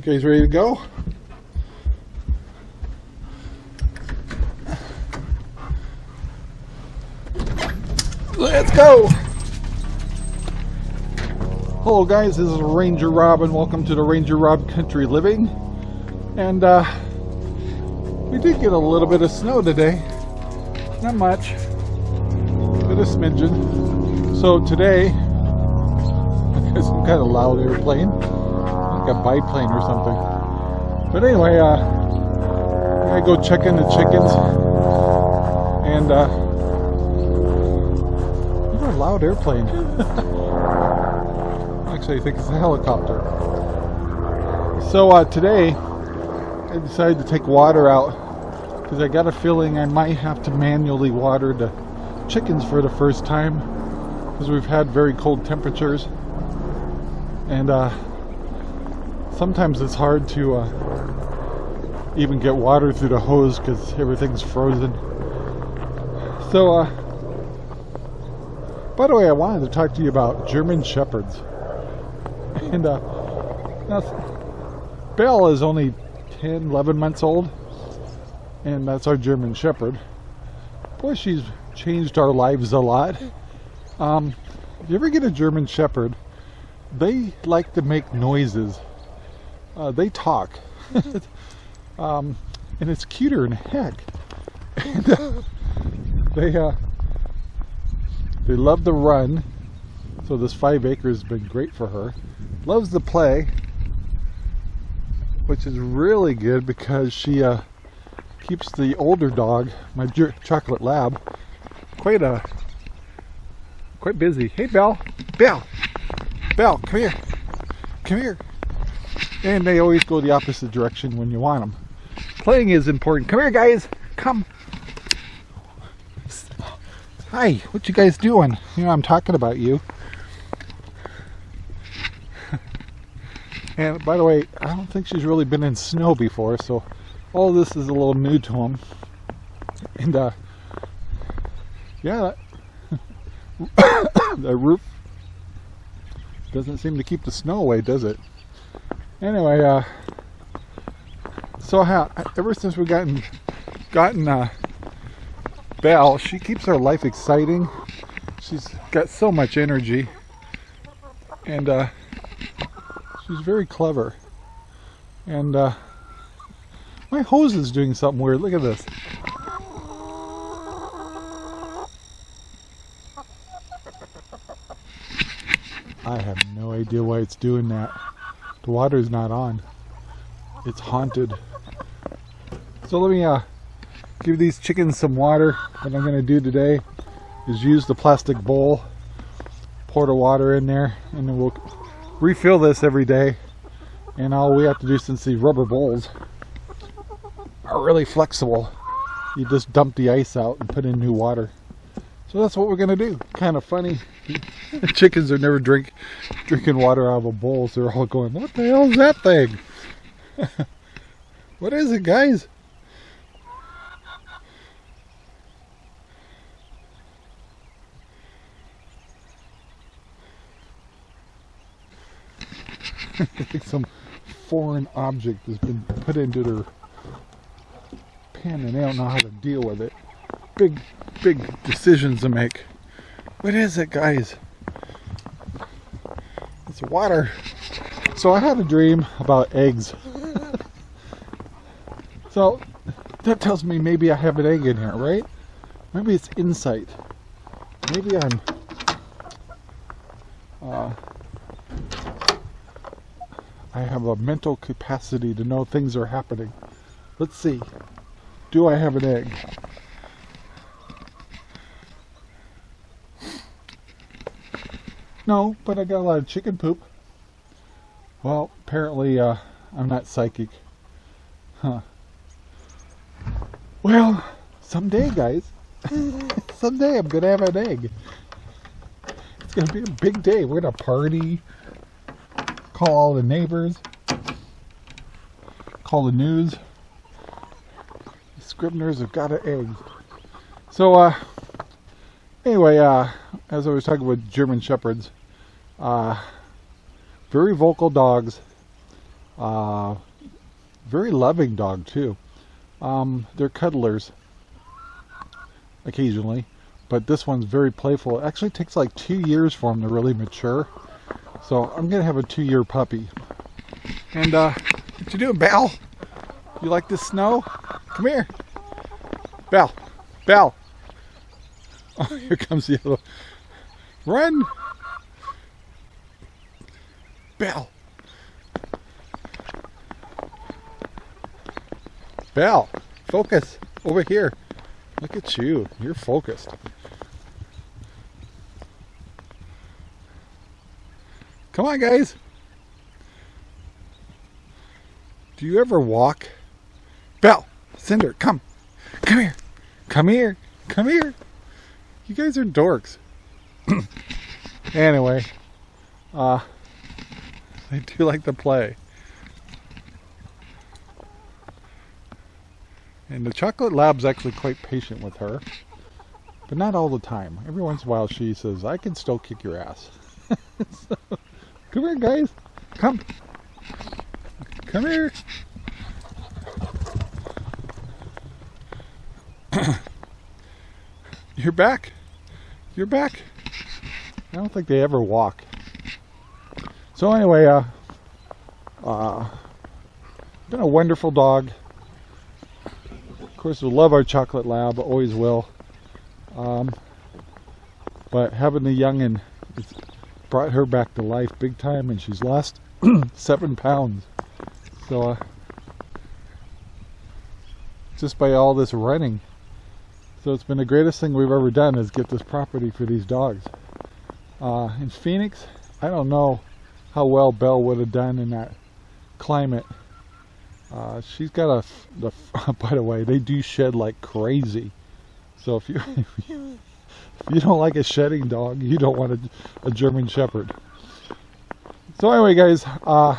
guys ready to go? Let's go! Hello guys, this is Ranger Rob and welcome to the Ranger Rob Country Living. And uh, we did get a little bit of snow today. Not much. Bit of smidgen. So today, I got some kind of loud airplane. Like a biplane or something. But anyway, uh, I go check in the chickens. And uh, what a loud airplane. Actually, I think it's a helicopter. So uh, today, I decided to take water out because I got a feeling I might have to manually water the chickens for the first time because we've had very cold temperatures and uh, sometimes it's hard to uh, even get water through the hose because everything's frozen. So, uh, by the way, I wanted to talk to you about German Shepherds. And uh, now, Belle is only 10, 11 months old, and that's our German Shepherd. Boy, she's changed our lives a lot. Um, if you ever get a German Shepherd, they like to make noises. Uh, they talk. um, and it's cuter than heck. And, uh, they, uh, they love to run. So this five acres has been great for her. Loves to play. Which is really good because she uh, keeps the older dog, my chocolate lab, quite a uh, quite busy. Hey Belle, Belle, Belle, come here, come here. And they always go the opposite direction when you want them. Playing is important. Come here, guys. Come. Hi, what you guys doing? You know, I'm talking about you. and by the way, I don't think she's really been in snow before, so all this is a little new to him. And, uh, yeah, the roof doesn't seem to keep the snow away, does it? Anyway, uh, so how, ever since we've gotten, gotten, uh, Belle, she keeps her life exciting. She's got so much energy. And uh, she's very clever. And uh, my hose is doing something weird. Look at this. I have no idea why it's doing that. The water's not on. It's haunted. So let me uh, give these chickens some water. What I'm going to do today is use the plastic bowl, pour the water in there, and then we'll refill this every day. And all we have to do since these rubber bowls are really flexible, you just dump the ice out and put in new water. So that's what we're to do. Kind of funny. chickens are never drink drinking water out of a bowl, so they're all going, what the hell is that thing? what is it, guys? I think some foreign object has been put into their pen and they don't know how to deal with it. Big, big decisions to make. What is it, guys? It's water. So I had a dream about eggs. so that tells me maybe I have an egg in here, right? Maybe it's insight. Maybe I'm uh, I have a mental capacity to know things are happening. Let's see. Do I have an egg? No, but I got a lot of chicken poop. Well, apparently uh, I'm not psychic. Huh. Well, someday, guys. someday I'm going to have an egg. It's going to be a big day. We're going to party call all the neighbors, call the news. The Scribners have got an egg. So, uh, anyway, uh, as I was talking with German Shepherds, uh, very vocal dogs, Uh, very loving dog too. Um, they're cuddlers occasionally, but this one's very playful. It actually takes like two years for them to really mature. So I'm gonna have a two-year puppy. And uh, what you doing, Belle? You like the snow? Come here. Belle. Belle. Oh, here comes the other. Run. Belle! Belle! focus over here. Look at you. You're focused. Come on, guys. Do you ever walk? Belle! Cinder, come. Come here. Come here. Come here. You guys are dorks. anyway, uh, I do like to play. And the chocolate lab's actually quite patient with her. But not all the time. Every once in a while she says, I can still kick your ass. so, come here guys. Come. Come here. You're back. You're back. I don't think they ever walk. So anyway, uh, uh, been a wonderful dog. Of course, we love our chocolate lab, always will. Um, but having the youngin' brought her back to life big time, and she's lost seven pounds. So, uh, just by all this running. So it's been the greatest thing we've ever done is get this property for these dogs. Uh, in Phoenix, I don't know how well Belle would have done in that climate. Uh, she's got a, the, by the way, they do shed like crazy. So if you, if you, don't like a shedding dog, you don't want a, a German Shepherd. So anyway, guys, uh,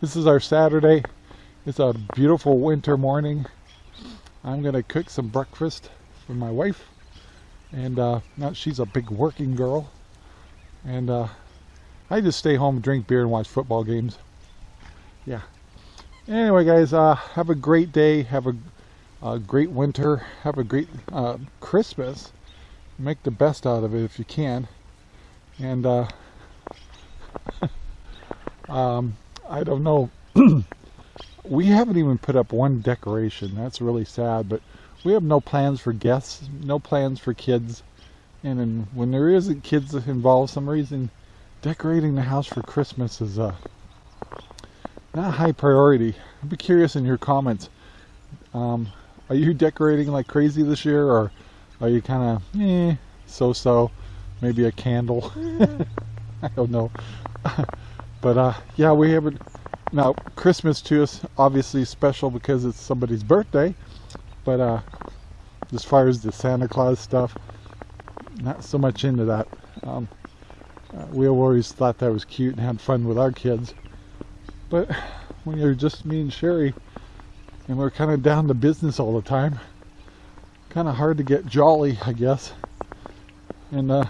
this is our Saturday. It's a beautiful winter morning. I'm going to cook some breakfast for my wife. And uh, now she's a big working girl. And uh, I just stay home, drink beer, and watch football games. Yeah. Anyway, guys, uh, have a great day. Have a, a great winter. Have a great uh, Christmas. Make the best out of it if you can. And uh, um, I don't know. we haven't even put up one decoration. That's really sad. But we have no plans for guests, no plans for kids. And when there isn't kids involved, some reason decorating the house for Christmas is uh, not a high priority. I'd be curious in your comments. Um, are you decorating like crazy this year, or are you kind of eh, so-so? Maybe a candle. I don't know. but uh, yeah, we haven't. Now Christmas to us obviously special because it's somebody's birthday. But uh, as far as the Santa Claus stuff, not so much into that. Um, uh, we always thought that was cute and had fun with our kids. But when you're just me and Sherry, and we're kind of down to business all the time, kind of hard to get jolly, I guess. And uh,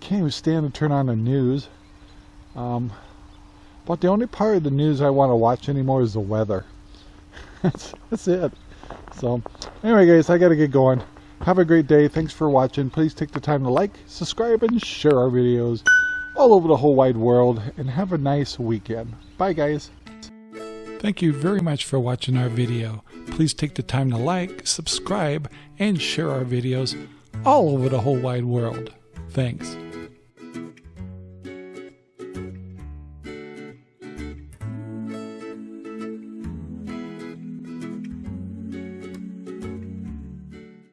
can't even stand to turn on the news. Um, but the only part of the news I want to watch anymore is the weather. that's, that's it. So, anyway, guys, I got to get going. Have a great day. Thanks for watching. Please take the time to like, subscribe, and share our videos all over the whole wide world. And have a nice weekend. Bye, guys. Thank you very much for watching our video. Please take the time to like, subscribe, and share our videos all over the whole wide world. Thanks.